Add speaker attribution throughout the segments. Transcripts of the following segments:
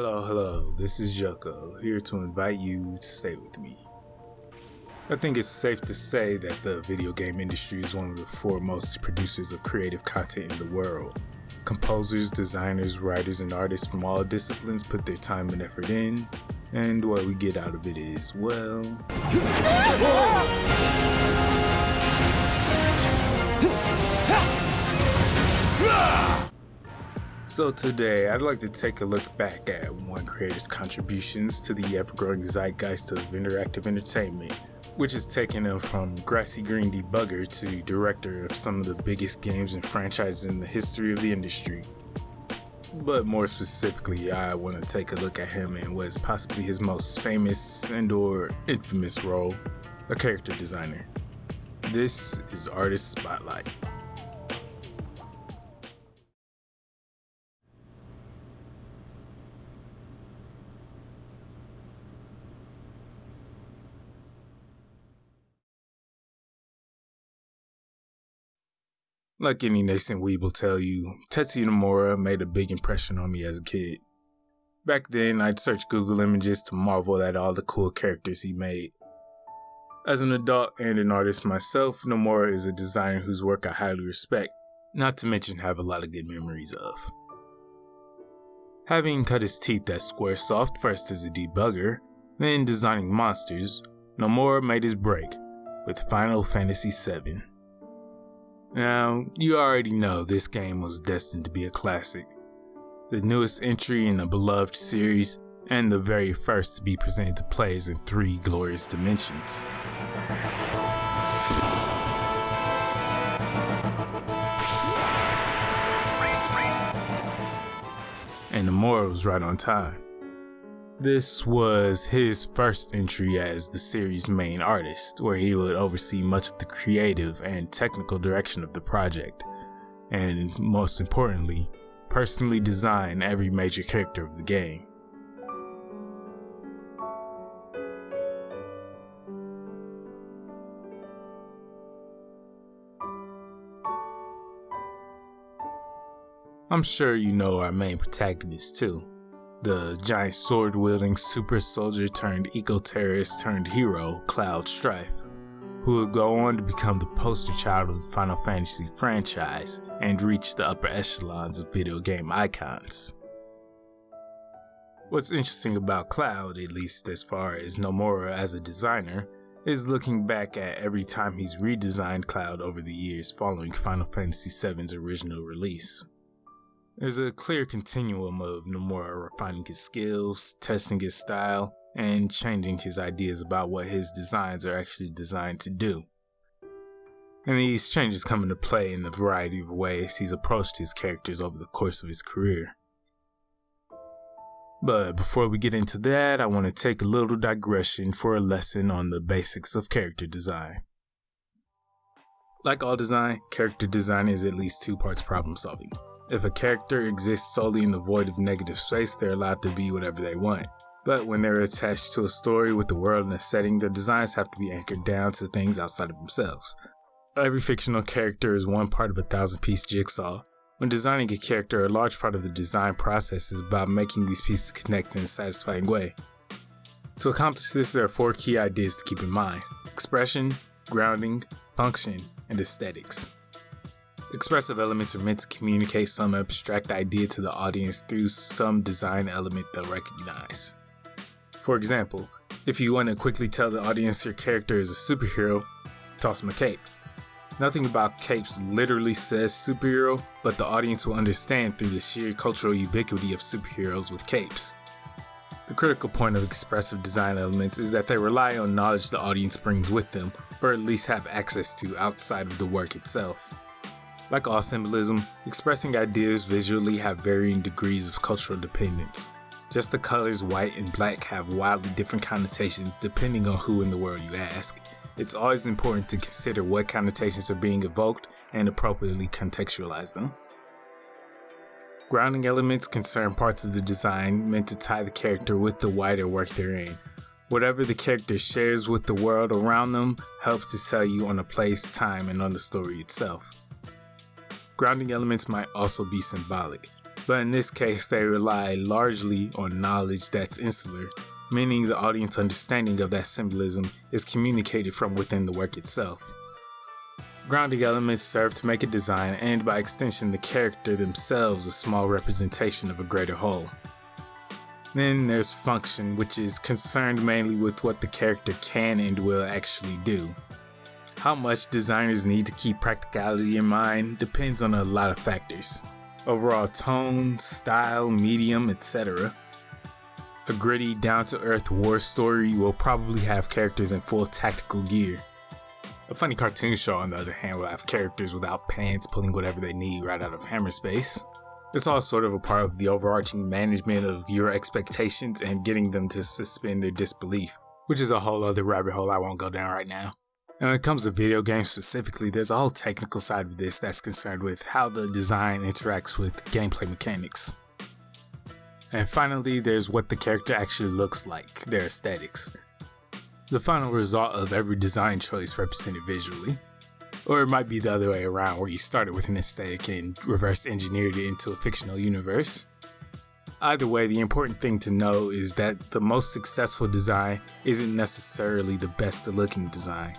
Speaker 1: Hello, hello, this is Joko, here to invite you to stay with me. I think it's safe to say that the video game industry is one of the foremost producers of creative content in the world. Composers, designers, writers, and artists from all disciplines put their time and effort in, and what we get out of it is, well... So today, I'd like to take a look back at one creator's contributions to the ever-growing zeitgeist of interactive entertainment, which has taken him from grassy green debugger to director of some of the biggest games and franchises in the history of the industry. But more specifically, I want to take a look at him in what is possibly his most famous and or infamous role, a character designer. This is Artist Spotlight. Like any nascent weeb will tell you, Tetsuya Nomura made a big impression on me as a kid. Back then, I'd search Google images to marvel at all the cool characters he made. As an adult and an artist myself, Nomura is a designer whose work I highly respect, not to mention have a lot of good memories of. Having cut his teeth at Squaresoft first as a debugger, then designing monsters, Nomura made his break with Final Fantasy VII. Now, you already know this game was destined to be a classic. The newest entry in the beloved series, and the very first to be presented to players in three glorious dimensions. And Nomura was right on time. This was his first entry as the series' main artist, where he would oversee much of the creative and technical direction of the project, and most importantly, personally design every major character of the game. I'm sure you know our main protagonist too the giant sword wielding super soldier turned eco terrorist turned hero, Cloud Strife, who would go on to become the poster child of the Final Fantasy franchise and reach the upper echelons of video game icons. What's interesting about Cloud, at least as far as Nomura as a designer, is looking back at every time he's redesigned Cloud over the years following Final Fantasy VII's original release. There's a clear continuum of Nomura refining his skills, testing his style, and changing his ideas about what his designs are actually designed to do. And these changes come into play in a variety of ways he's approached his characters over the course of his career. But before we get into that, I want to take a little digression for a lesson on the basics of character design. Like all design, character design is at least two parts problem solving. If a character exists solely in the void of negative space, they're allowed to be whatever they want. But when they're attached to a story with the world and a setting, their designs have to be anchored down to things outside of themselves. Every fictional character is one part of a thousand piece jigsaw. When designing a character, a large part of the design process is about making these pieces connect in a satisfying way. To accomplish this, there are four key ideas to keep in mind expression, grounding, function, and aesthetics. Expressive elements are meant to communicate some abstract idea to the audience through some design element they'll recognize. For example, if you want to quickly tell the audience your character is a superhero, toss them a cape. Nothing about capes literally says superhero, but the audience will understand through the sheer cultural ubiquity of superheroes with capes. The critical point of expressive design elements is that they rely on knowledge the audience brings with them, or at least have access to outside of the work itself. Like all symbolism, expressing ideas visually have varying degrees of cultural dependence. Just the colors white and black have wildly different connotations depending on who in the world you ask. It's always important to consider what connotations are being evoked and appropriately contextualize them. Grounding elements concern parts of the design meant to tie the character with the wider work they're in. Whatever the character shares with the world around them helps to tell you on a place, time, and on the story itself. Grounding elements might also be symbolic. but in this case, they rely largely on knowledge that's insular, meaning the audience understanding of that symbolism is communicated from within the work itself. Grounding elements serve to make a design and, by extension, the character themselves a small representation of a greater whole. Then there's function, which is concerned mainly with what the character can and will actually do. How much designers need to keep practicality in mind depends on a lot of factors. Overall tone, style, medium, etc. A gritty, down to earth war story will probably have characters in full tactical gear. A funny cartoon show, on the other hand, will have characters without pants pulling whatever they need right out of hammer space. It's all sort of a part of the overarching management of your expectations and getting them to suspend their disbelief, which is a whole other rabbit hole I won't go down right now. And when it comes to video games specifically, there's a whole technical side of this that's concerned with how the design interacts with gameplay mechanics. And finally, there's what the character actually looks like, their aesthetics. The final result of every design choice represented visually. Or it might be the other way around, where you started with an aesthetic and reverse engineered it into a fictional universe. Either way, the important thing to know is that the most successful design isn't necessarily the best looking design.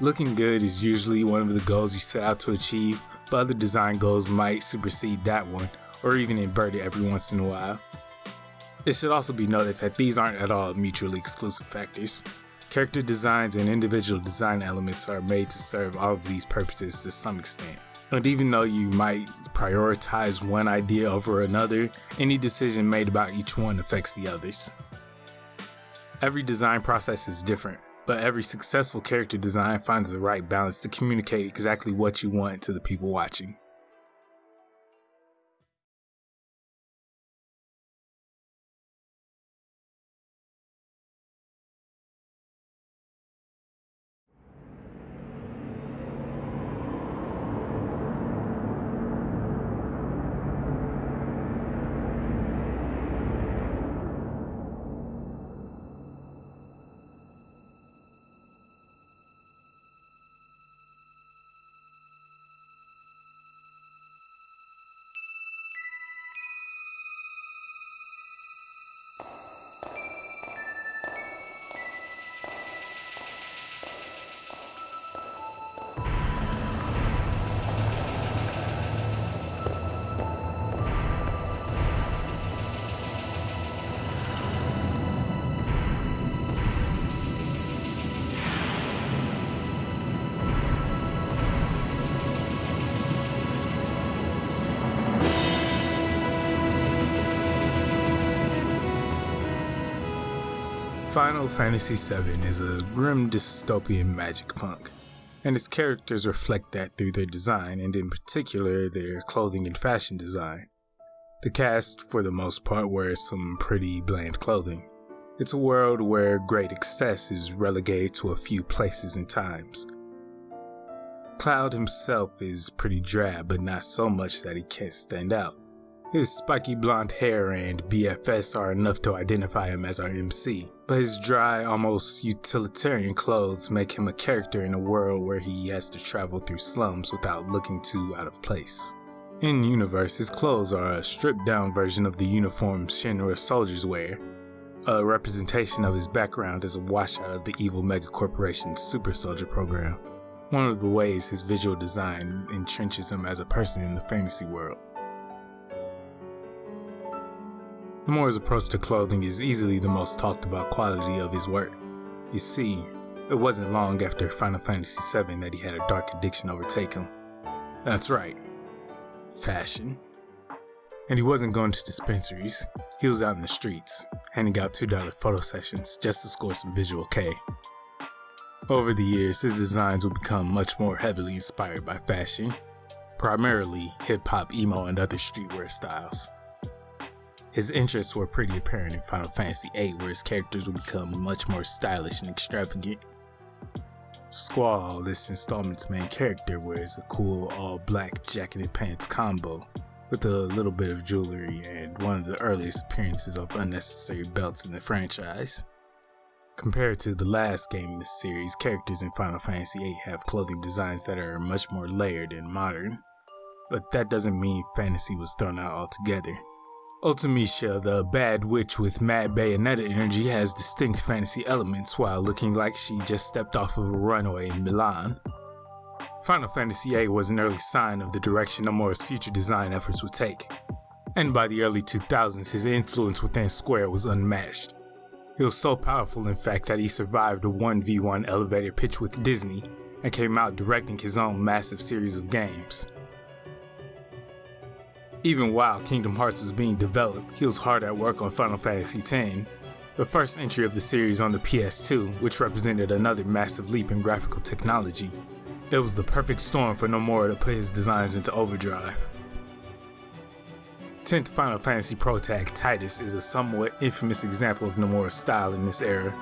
Speaker 1: Looking good is usually one of the goals you set out to achieve, but other design goals might supersede that one, or even invert it every once in a while. It should also be noted that these aren't at all mutually exclusive factors. Character designs and individual design elements are made to serve all of these purposes to some extent. And even though you might prioritize one idea over another, any decision made about each one affects the others. Every design process is different, but every successful character design finds the right balance to communicate exactly what you want to the people watching. Final Fantasy VII is a grim dystopian magic punk, and its characters reflect that through their design, and in particular their clothing and fashion design. The cast, for the most part, wears some pretty bland clothing. It's a world where great excess is relegated to a few places and times. Cloud himself is pretty drab, but not so much that he can't stand out. His spiky blonde hair and BFS are enough to identify him as our MC, but his dry, almost utilitarian clothes make him a character in a world where he has to travel through slums without looking too out of place. In universe, his clothes are a stripped down version of the uniform Shinra soldiers wear, a representation of his background as a washout of the evil megacorporation's super soldier program, one of the ways his visual design entrenches him as a person in the fantasy world. Nomura's approach to clothing is easily the most talked about quality of his work. You see, it wasn't long after Final Fantasy VII that he had a dark addiction overtake him. That's right, fashion. And he wasn't going to dispensaries, he was out in the streets, handing out $2 photo sessions just to score some visual kei. Over the years, his designs would become much more heavily inspired by fashion, primarily hip hop, emo, and other streetwear styles. His interests were pretty apparent in Final Fantasy VIII, where his characters would become much more stylish and extravagant. Squall, this installment's main character, wears a cool all black jacket and pants combo, with a little bit of jewelry and one of the earliest appearances of unnecessary belts in the franchise. Compared to the last game in the series, characters in Final Fantasy VIII have clothing designs that are much more layered and modern. but that doesn't mean fantasy was thrown out altogether. Ultimecia, the bad witch with mad Bayonetta energy, has distinct fantasy elements while looking like she just stepped off of a runway in Milan. Final Fantasy VIII was an early sign of the direction Nomura's future design efforts would take, and by the early 2000s his influence within Square was unmatched. He was so powerful in fact that he survived a 1v1 elevator pitch with Disney and came out directing his own massive series of games. Even while Kingdom Hearts was being developed, he was hard at work on Final Fantasy X, the first entry of the series on the PS2, which represented another massive leap in graphical technology. It was the perfect storm for Nomura to put his designs into overdrive. 10th Final Fantasy protag Tidus is a somewhat infamous example of Nomura's style in this era.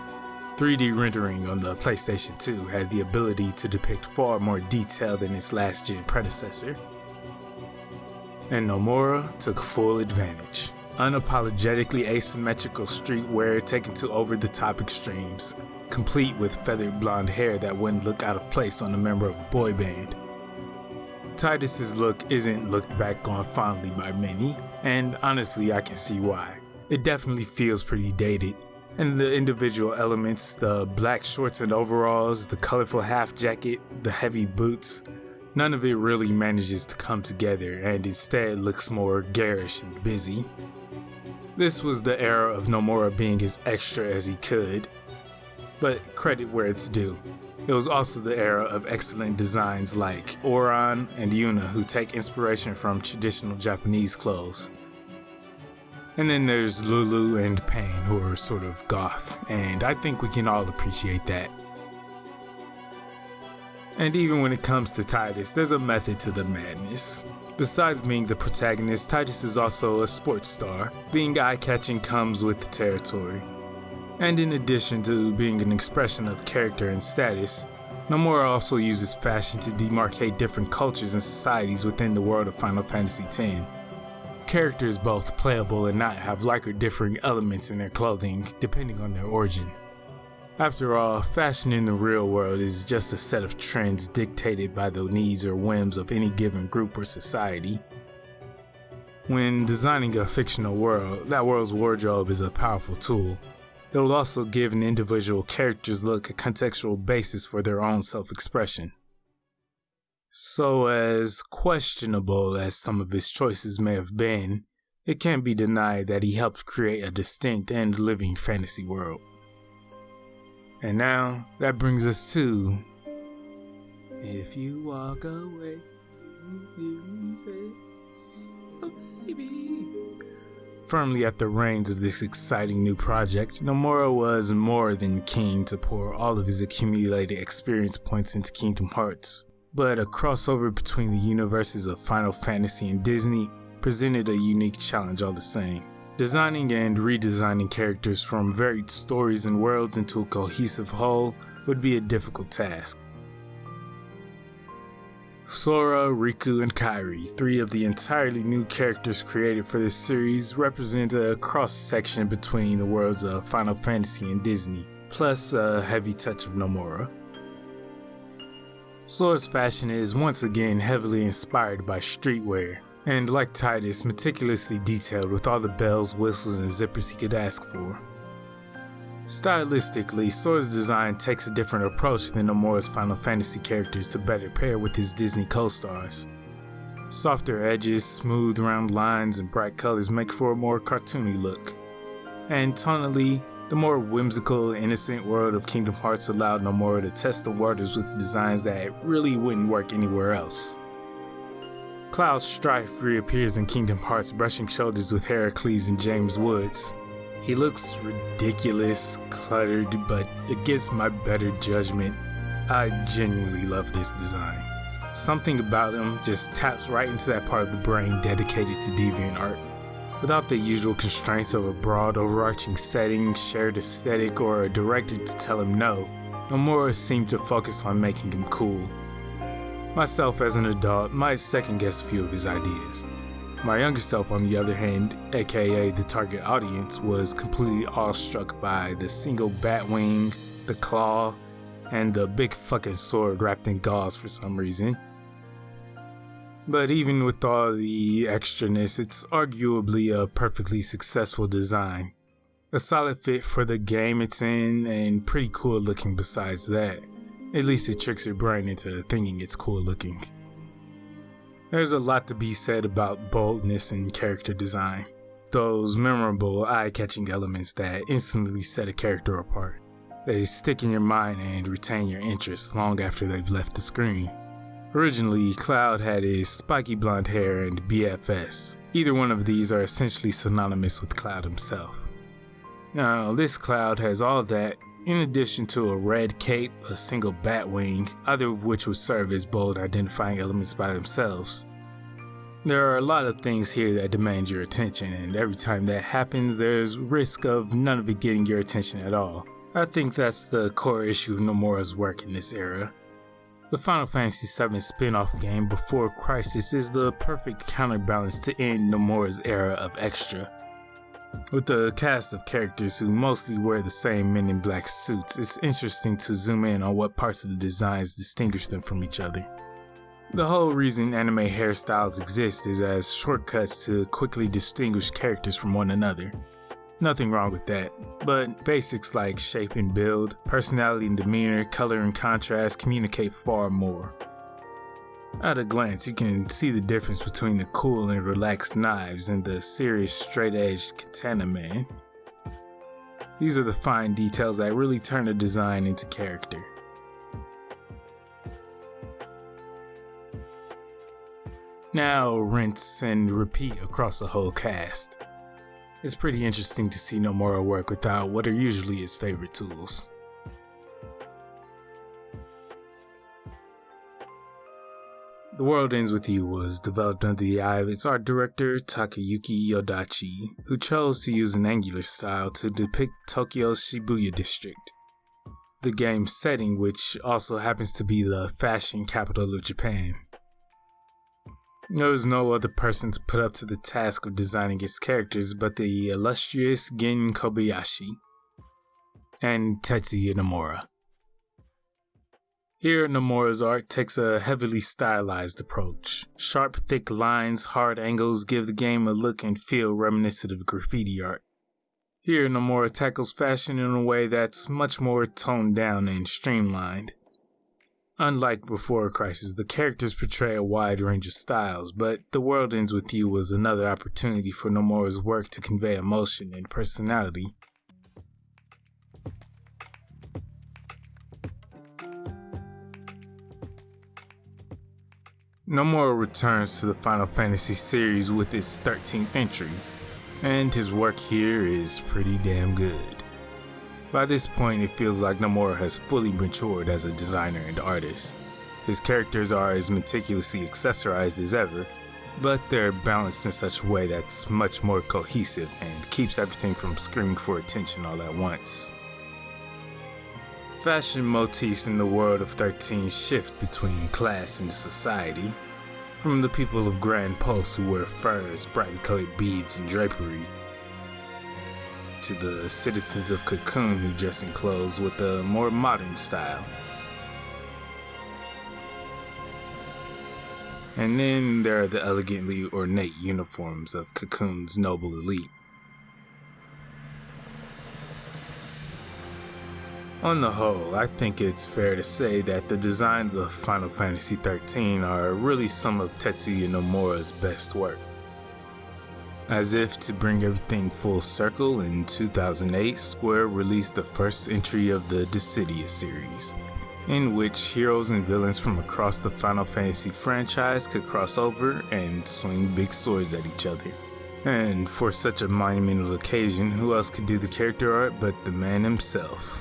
Speaker 1: 3D rendering on the PlayStation 2 had the ability to depict far more detail than its last gen predecessor and Nomura took full advantage. Unapologetically asymmetrical streetwear taken to over the top extremes, complete with feathered blonde hair that wouldn't look out of place on a member of a boy band. Tidus's look isn't looked back on fondly by many, and honestly I can see why. It definitely feels pretty dated, and the individual elements, the black shorts and overalls, the colorful half jacket, the heavy boots, None of it really manages to come together and instead looks more garish and busy. This was the era of Nomura being as extra as he could, but credit where it's due. It was also the era of excellent designs like Auron and Yuna who take inspiration from traditional Japanese clothes. And then there's Lulu and Paine who are sort of goth, and I think we can all appreciate that. And even when it comes to Tidus, there's a method to the madness. Besides being the protagonist, Tidus is also a sports star. Being eye-catching comes with the territory. And in addition to being an expression of character and status, Nomura also uses fashion to demarcate different cultures and societies within the world of Final Fantasy X. Characters both playable and not have like or differing elements in their clothing, depending on their origin. After all, fashion in the real world is just a set of trends dictated by the needs or whims of any given group or society. When designing a fictional world, that world's wardrobe is a powerful tool. It will also give an individual character's look a contextual basis for their own self expression. So, as questionable as some of his choices may have been, it can't be denied that he helped create a distinct and living fantasy world. And now that brings us to If You Walk Away, Firmly at the reins of this exciting new project, Nomura was more than keen to pour all of his accumulated experience points into Kingdom Hearts. But a crossover between the universes of Final Fantasy and Disney presented a unique challenge all the same. Designing and redesigning characters from varied stories and worlds into a cohesive whole would be a difficult task. Sora, Riku, and Kairi, three of the entirely new characters created for this series, represent a cross section between the worlds of Final Fantasy and Disney, plus a heavy touch of Nomura. Sora's fashion is once again heavily inspired by streetwear, and like Tidus, meticulously detailed with all the bells, whistles, and zippers he could ask for. Stylistically, Sora's design takes a different approach than Nomura's Final Fantasy characters to better pair with his Disney co-stars. Softer edges, smooth round lines, and bright colors make for a more cartoony look. And tonally, the more whimsical, innocent world of Kingdom Hearts allowed Nomura to test the waters with designs that really wouldn't work anywhere else. Cloud Strife reappears in Kingdom Hearts brushing shoulders with Heracles and James Woods. He looks ridiculous, cluttered, but against my better judgment, I genuinely love this design. Something about him just taps right into that part of the brain dedicated to deviant art. Without the usual constraints of a broad overarching setting, shared aesthetic, or a director to tell him no, Nomura seemed to focus on making him cool. Myself as an adult might second guess a few of his ideas. My younger self, on the other hand, aka the target audience, was completely awestruck by the single bat wing, the claw, and the big fucking sword wrapped in gauze for some reason. But even with all the extraness, it's arguably a perfectly successful design. A solid fit for the game it's in, and pretty cool looking besides that. At least it tricks your brain into thinking it's cool looking. There's a lot to be said about boldness and character design. Those memorable, eye catching elements that instantly set a character apart. They stick in your mind and retain your interest long after they've left the screen. Originally, Cloud had his spiky blonde hair and BFS. Either one of these are essentially synonymous with Cloud himself. Now, this Cloud has all that, in addition to a red cape, a single bat wing, either of which would serve as bold identifying elements by themselves. There are a lot of things here that demand your attention, and every time that happens, there's risk of none of it getting your attention at all. I think that's the core issue of Nomura's work in this era. The Final Fantasy VII spin-off game Before Crisis is the perfect counterbalance to end Nomura's era of extra. With a cast of characters who mostly wear the same men in black suits, it's interesting to zoom in on what parts of the designs distinguish them from each other. The whole reason anime hairstyles exist is as shortcuts to quickly distinguish characters from one another. Nothing wrong with that, but basics like shape and build, personality and demeanor, color and contrast communicate far more. At a glance, you can see the difference between the cool and relaxed knives and the serious straight-edged katana man. These are the fine details that really turn a design into character. Now rinse and repeat across the whole cast. It's pretty interesting to see Nomura work without what are usually his favorite tools. The World Ends With You was developed under the eye of its art director Takayuki Yodachi, who chose to use an angular style to depict Tokyo's Shibuya district. The game's setting, which also happens to be the fashion capital of Japan. There was no other person to put up to the task of designing its characters but the illustrious Gen Kobayashi and Tetsuya Nomura. Here, Nomura's art takes a heavily stylized approach. Sharp, thick lines, hard angles give the game a look and feel reminiscent of graffiti art. Here, Nomura tackles fashion in a way that's much more toned down and streamlined. Unlike Before Crisis, the characters portray a wide range of styles, but The World Ends With You was another opportunity for Nomura's work to convey emotion and personality. Nomura returns to the Final Fantasy series with its 13th entry, and his work here is pretty damn good. By this point, it feels like Nomura has fully matured as a designer and artist. His characters are as meticulously accessorized as ever, but they're balanced in such a way that's much more cohesive and keeps everything from screaming for attention all at once. Fashion motifs in the world of 13 shift between class and society, from the people of Gran Pulse who wear furs, brightly colored beads, and drapery, to the citizens of Cocoon who dress in clothes with a more modern style. And then there are the elegantly ornate uniforms of Cocoon's noble elite. On the whole, I think it's fair to say that the designs of Final Fantasy XIII are really some of Tetsuya Nomura's best work. As if to bring everything full circle, in 2008, Square released the first entry of the Dissidia series, in which heroes and villains from across the Final Fantasy franchise could cross over and swing big swords at each other. And for such a monumental occasion, who else could do the character art but the man himself?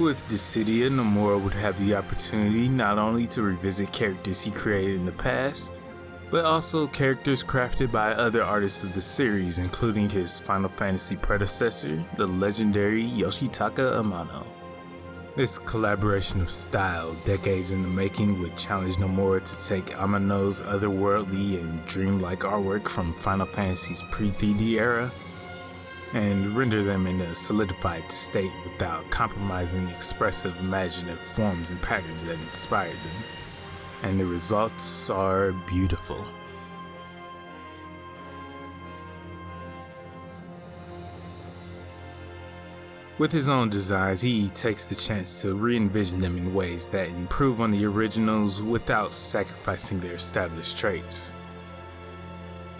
Speaker 1: With Dissidia, Nomura would have the opportunity not only to revisit characters he created in the past, but also characters crafted by other artists of the series, including his Final Fantasy predecessor, the legendary Yoshitaka Amano. This collaboration of style, decades in the making, would challenge Nomura to take Amano's otherworldly and dreamlike artwork from Final Fantasy's pre-3D era and render them in a solidified state without compromising the expressive imaginative forms and patterns that inspired them. and the results are beautiful. With his own designs, he takes the chance to re-envision them in ways that improve on the originals without sacrificing their established traits.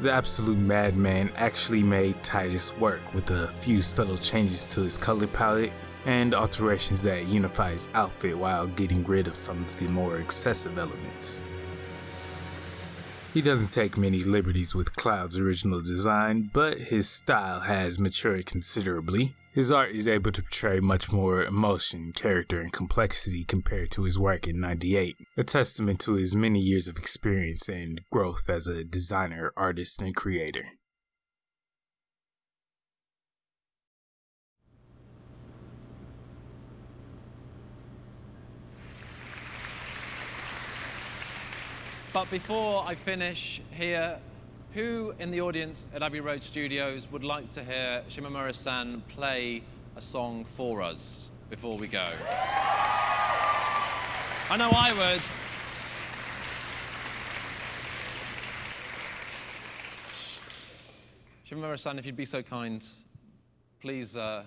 Speaker 1: The absolute madman actually made Tidus work with a few subtle changes to his color palette and alterations that unify his outfit while getting rid of some of the more excessive elements. He doesn't take many liberties with Cloud's original design, but his style has matured considerably. His art is able to portray much more emotion, character, and complexity compared to his work in 98, a testament to his many years of experience and growth as a designer, artist, and creator.
Speaker 2: But before I finish here, who in the audience at Abbey Road Studios would like to hear Shimomura-san play a song for us before we go? I know I would. Shimomura-san, if you'd be so kind, please uh,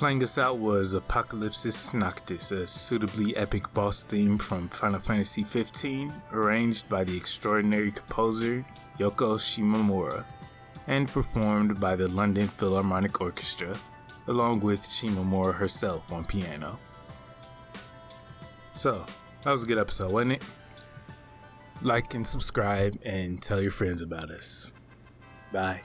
Speaker 1: Playing us out was Apocalypsis Noctis, a suitably epic boss theme from Final Fantasy XV, arranged by the extraordinary composer Yoko Shimomura, and performed by the London Philharmonic Orchestra, along with Shimomura herself on piano. So, that was a good episode, wasn't it? Like and subscribe and tell your friends about us. Bye.